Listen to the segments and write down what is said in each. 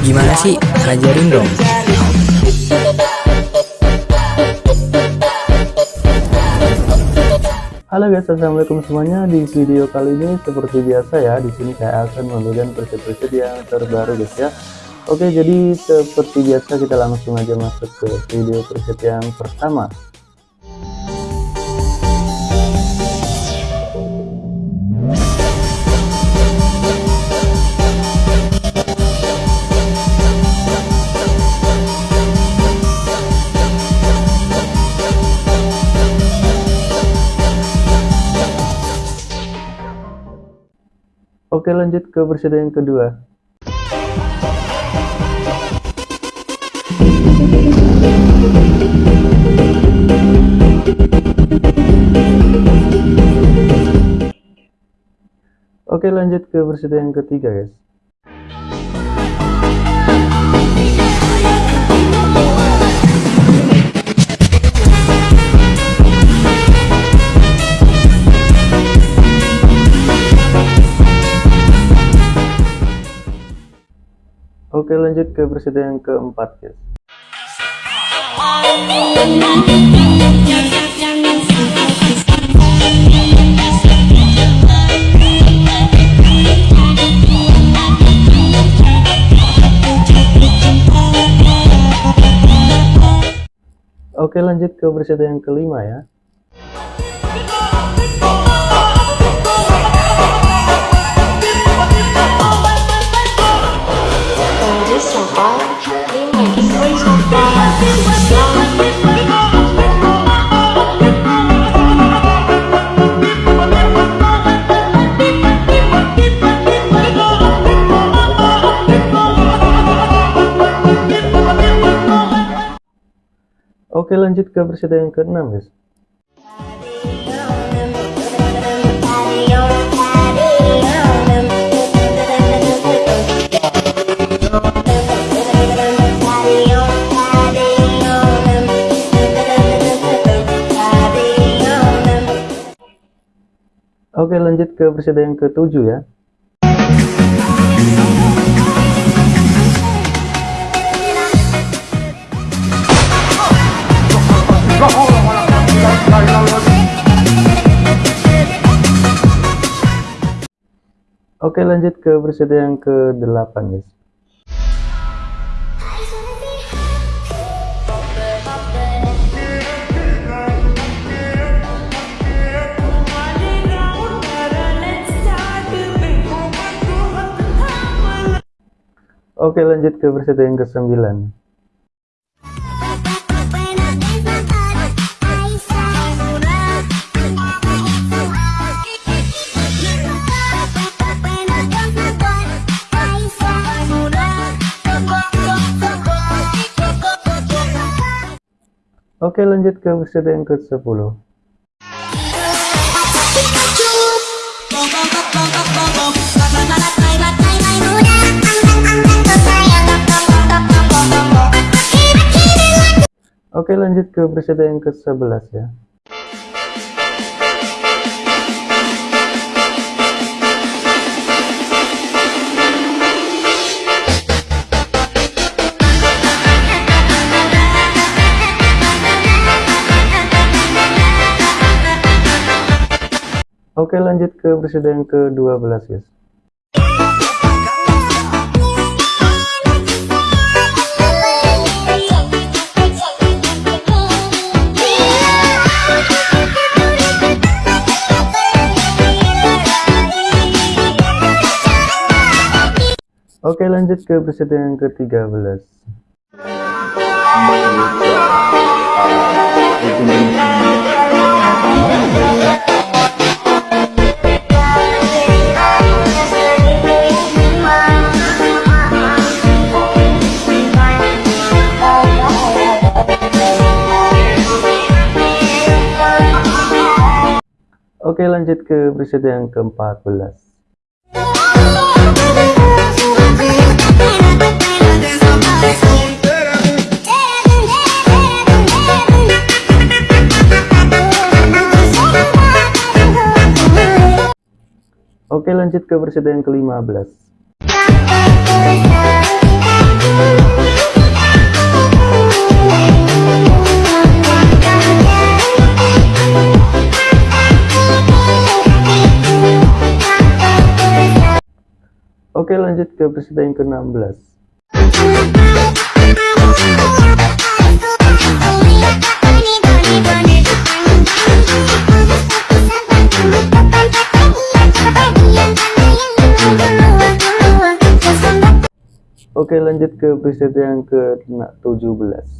Gimana sih? Ajarin dong. Halo guys, assalamualaikum semuanya. Di video kali ini seperti biasa ya, di sini saya akan memberikan preset-preset yang terbaru guys ya. Oke, jadi seperti biasa kita langsung aja masuk ke video preset yang pertama. Oke lanjut ke presiden yang kedua. Oke lanjut ke presiden yang ketiga guys Oke lanjut ke presiden yang keempat guys. Oke lanjut ke presiden yang kelima ya Oke lanjut ke presiden yang keenam guys. Oke lanjut ke presiden yang ketujuh ya Oke lanjut ke presiden yang ke-8 guys. Oke lanjut ke presiden yang ke-9 Oke lanjut ke presiden yang ke-10 Oke lanjut ke presiden yang ke-11 ya Oke lanjut ke presiden yang ke-12 guys. Oke lanjut ke presiden yang ke-13 Oke lanjut ke presiden yang ke-14 Oke lanjut ke presiden yang ke-15 Oke lanjut ke peserta yang ke-16 Oke lanjut ke peserta yang ke-17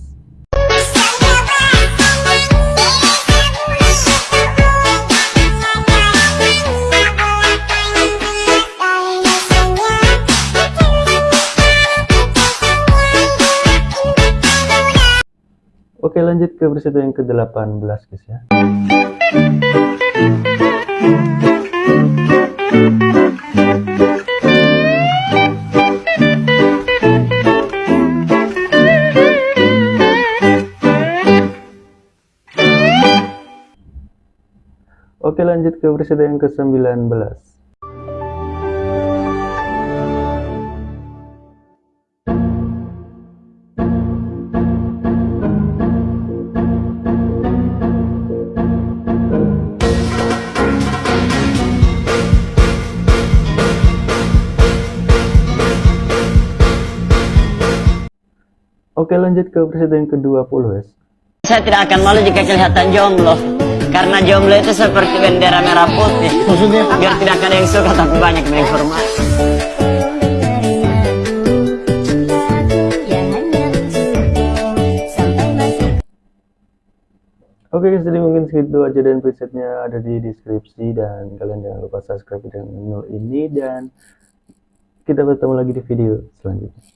Oke lanjut ke peserta yang ke-18 guys ya. Oke lanjut ke peserta yang ke-19 Oke lanjut ke yang ke-20 guys Saya tidak akan malu jika kelihatan jomblo Karena jomblo itu seperti bendera merah putih. Maksudnya? Biar tidak ada yang suka tapi banyak yang menghormati Oke guys, jadi mungkin segitu aja dan presetnya ada di deskripsi. Dan kalian jangan lupa subscribe channel ini. Dan kita bertemu lagi di video selanjutnya.